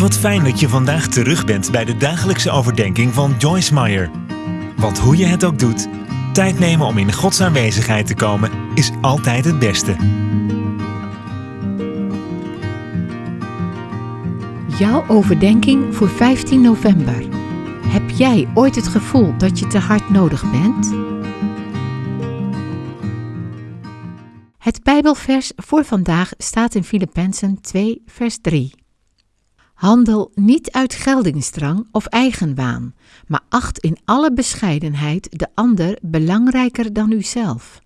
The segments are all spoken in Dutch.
Wat fijn dat je vandaag terug bent bij de dagelijkse overdenking van Joyce Meyer. Want hoe je het ook doet, tijd nemen om in Gods aanwezigheid te komen is altijd het beste. Jouw overdenking voor 15 november. Heb jij ooit het gevoel dat je te hard nodig bent? Het Bijbelvers voor vandaag staat in Filippenzen 2, vers 3. Handel niet uit geldingsdrang of eigenwaan, maar acht in alle bescheidenheid de ander belangrijker dan uzelf.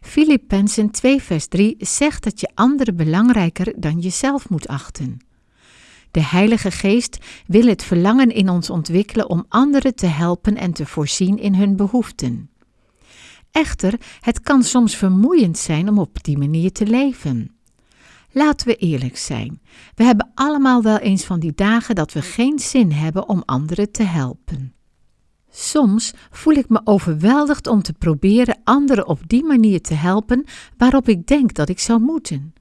Filippenzen 2 vers 3 zegt dat je anderen belangrijker dan jezelf moet achten. De Heilige Geest wil het verlangen in ons ontwikkelen om anderen te helpen en te voorzien in hun behoeften. Echter, het kan soms vermoeiend zijn om op die manier te leven. Laten we eerlijk zijn. We hebben allemaal wel eens van die dagen dat we geen zin hebben om anderen te helpen. Soms voel ik me overweldigd om te proberen anderen op die manier te helpen waarop ik denk dat ik zou moeten.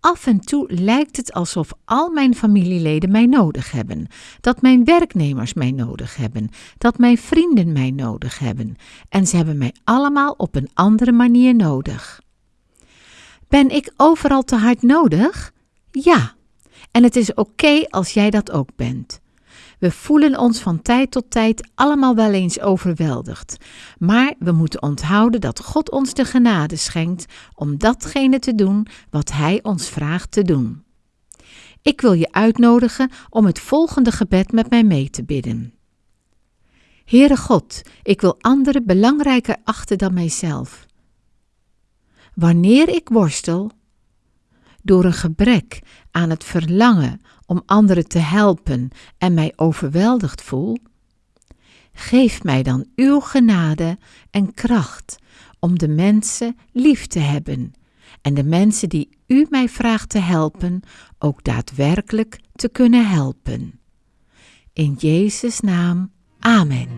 Af en toe lijkt het alsof al mijn familieleden mij nodig hebben, dat mijn werknemers mij nodig hebben, dat mijn vrienden mij nodig hebben, en ze hebben mij allemaal op een andere manier nodig. Ben ik overal te hard nodig? Ja. En het is oké als jij dat ook bent. We voelen ons van tijd tot tijd allemaal wel eens overweldigd. Maar we moeten onthouden dat God ons de genade schenkt om datgene te doen wat Hij ons vraagt te doen. Ik wil je uitnodigen om het volgende gebed met mij mee te bidden. Heere God, ik wil anderen belangrijker achten dan mijzelf. Wanneer ik worstel, door een gebrek aan het verlangen om anderen te helpen en mij overweldigd voel, geef mij dan uw genade en kracht om de mensen lief te hebben en de mensen die u mij vraagt te helpen ook daadwerkelijk te kunnen helpen. In Jezus' naam, Amen.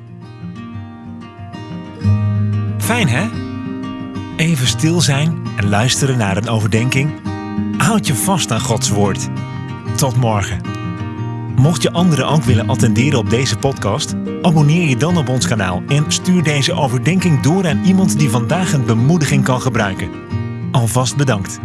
Fijn hè? Even stil zijn en luisteren naar een overdenking. Houd je vast aan Gods woord. Tot morgen. Mocht je anderen ook willen attenderen op deze podcast, abonneer je dan op ons kanaal en stuur deze overdenking door aan iemand die vandaag een bemoediging kan gebruiken. Alvast bedankt.